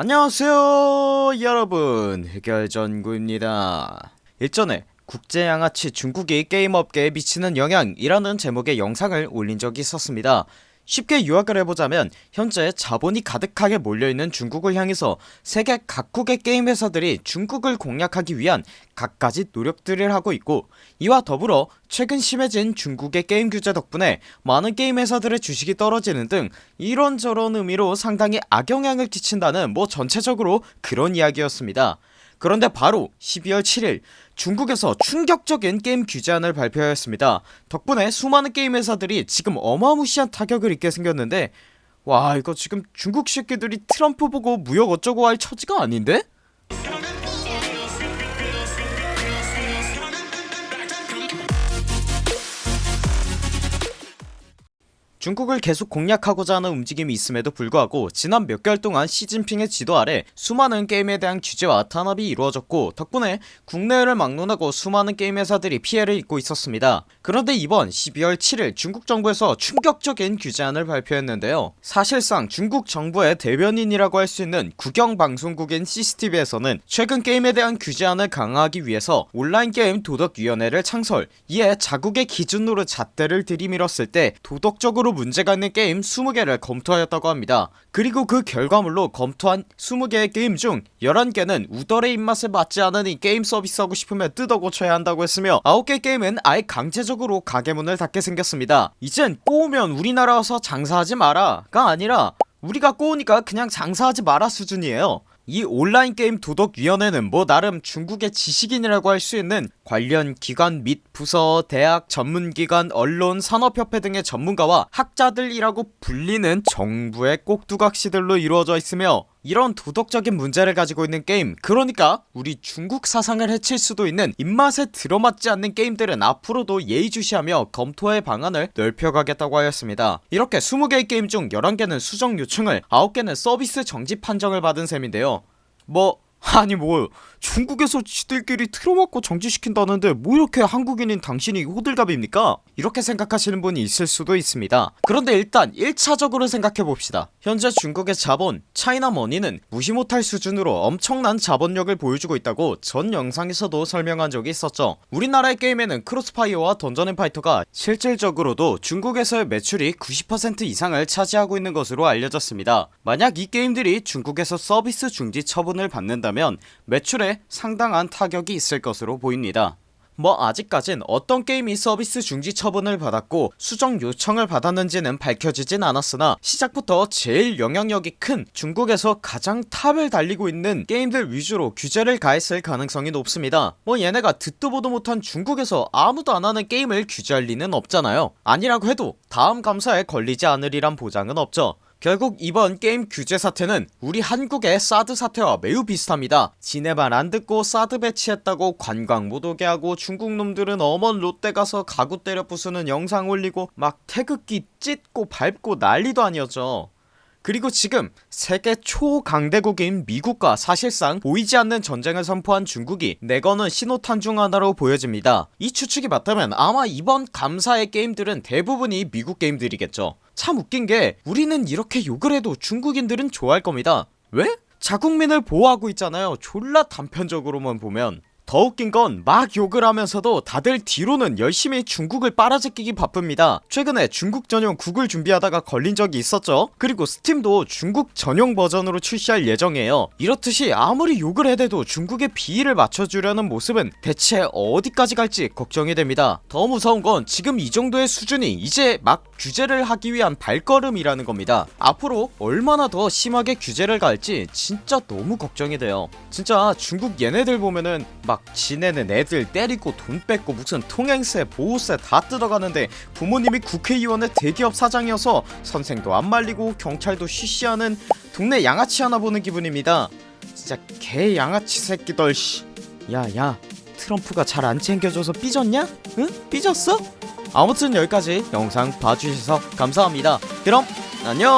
안녕하세요 여러분. 흑열전구입니다. 일전에 국제양아치 중국이 게임업계에 미치는 영향이라는 제목의 영상을 올린 적이 있었습니다 쉽게 요약을 해보자면 현재 자본이 가득하게 몰려있는 중국을 향해서 세계 각국의 게임 회사들이 중국을 공략하기 위한 갖가지 노력들을 하고 있고 이와 더불어 최근 심해진 중국의 게임 규제 덕분에 많은 게임 회사들의 주식이 떨어지는 등 이런저런 의미로 상당히 악영향을 끼친다는 뭐 전체적으로 그런 이야기였습니다 그런데 바로 12월 7일 중국에서 충격적인 게임 규제안을 발표하였습니다 덕분에 수많은 게임 회사들이 지금 어마무시한 타격을 입게 생겼는데 와 이거 지금 중국 새끼들이 트럼프 보고 무역 어쩌고 할 처지가 아닌데? 중국을 계속 공략하고자 하는 움직임이 있음에도 불구하고 지난 몇 개월 동안 시진핑의 지도 아래 수많은 게임에 대한 규제와 탄압이 이루어졌고 덕분에 국내를 막론하고 수많은 게임 회사들이 피해를 입고 있었습니다. 그런데 이번 12월 7일 중국 정부에서 충격적인 규제안을 발표했는데요. 사실상 중국 정부의 대변인이라고 할 수 있는 국영방송국인 CCTV에서는 최근 게임에 대한 규제안을 강화하기 위해서 온라인 게임 도덕위원회를 창설 이에 자국의 기준으로 잣대를 들이밀었을 때 도덕적으로 문제가 있는 게임 20개를 검토하였다고 합니다. 그리고 그 결과물로 검토한 20개의 게임 중 11개는 우덜의 입맛에 맞지 않으니 게임 서비스하고 싶으면 뜯어 고쳐야 한다고 했으며 9개 게임은 아예 강제적으로 가게문을 닫게 생겼습니다. 이젠 꼬우면 우리나라 와서 장사하지 마라 가 아니라 우리가 꼬우니까 그냥 장사하지 마라 수준이에요 이 온라인 게임 도덕위원회는 뭐 나름 중국의 지식인이라고 할 수 있는 관련 기관 및 부서, 대학, 전문기관, 언론, 산업협회 등의 전문가와 학자들이라고 불리는 정부의 꼭두각시들로 이루어져 있으며 이런 도덕적인 문제를 가지고 있는 게임. 그러니까 우리 중국 사상을 해칠 수도 있는 입맛에 들어맞지 않는 게임들은 앞으로도 예의주시하며 검토의 방안을 넓혀가겠다고 하였습니다. 이렇게 20개의 게임 중 11개는 수정 요청을 9개는 서비스 정지 판정을 받은 셈인데요. 뭐 아니 뭐 중국에서 지들끼리 틀어막고 정지시킨다는데 뭐 이렇게 한국인인 당신이 호들갑입니까? 이렇게 생각하시는 분이 있을 수도 있습니다. 그런데 일단 1차적으로 생각해봅시다. 현재 중국의 자본 차이나머니는 무시 못할 수준으로 엄청난 자본력을 보여주고 있다고 전 영상에서도 설명한 적이 있었죠. 우리나라의 게임에는 크로스파이어와 던전앤파이터가 실질적으로도 중국에서의 매출이 90% 이상을 차지하고 있는 것으로 알려졌습니다. 만약 이 게임들이 중국에서 서비스 중지 처분을 받는다 면 매출에 상당한 타격이 있을 것으로 보입니다. 뭐 아직까진 어떤 게임이 서비스 중지 처분을 받았고 수정 요청을 받았는지는 밝혀지진 않았으나 시작부터 제일 영향력이 큰 중국에서 가장 탑을 달리고 있는 게임들 위주로 규제를 가했을 가능성이 높습니다. 뭐 얘네가 듣도 보도 못한 중국에서 아무도 안하는 게임을 규제할 리는 없잖아요. 아니라고 해도 다음 감사에 걸리지 않으리란 보장은 없죠 결국 이번 게임 규제 사태는 우리 한국의 사드 사태와 매우 비슷합니다. 지네 말 안듣고 사드 배치했다고 관광 못 오게 하고 중국 놈들은 어먼 롯데 가서 가구 때려 부수는 영상 올리고 막 태극기 찢고 밟고 난리도 아니었죠 그리고 지금 세계 초강대국인 미국과 사실상 보이지 않는 전쟁을 선포한 중국이 내거는 신호탄 중 하나로 보여집니다. 이 추측이 맞다면 아마 이번 감사의 게임들은 대부분이 미국 게임들이겠죠. 참 웃긴게 우리는 이렇게 욕을 해도 중국인들은 좋아할 겁니다. 왜? 자국민을 보호하고 있잖아요. 졸라 단편적으로만 보면 더 웃긴 건 막 욕을 하면서도 다들 뒤로는 열심히 중국을 빨아제끼기 바쁩니다. 최근에 중국 전용 국을 준비하다가 걸린 적이 있었죠. 그리고 스팀도 중국 전용 버전으로 출시할 예정이에요. 이렇듯이 아무리 욕을 해대도 중국의 비위를 맞춰주려는 모습은 대체 어디까지 갈지 걱정이 됩니다. 더 무서운 건 지금 이 정도의 수준이 이제 막 규제를 하기 위한 발걸음이라는 겁니다 앞으로 얼마나 더 심하게 규제를 갈지 진짜 너무 걱정이 돼요 진짜 중국 얘네들 보면은 막 지네는 애들 때리고 돈 뺏고 무슨 통행세 보호세 다 뜯어가는데 부모님이 국회의원의 대기업 사장이어서 선생도 안 말리고 경찰도 쉬쉬하는 동네 양아치 하나 보는 기분입니다 진짜 개 양아치 새끼들 씨 야야 트럼프가 잘 안 챙겨줘서 삐졌냐? 응? 삐졌어? 아무튼 여기까지 영상 봐주셔서 감사합니다. 그럼 안녕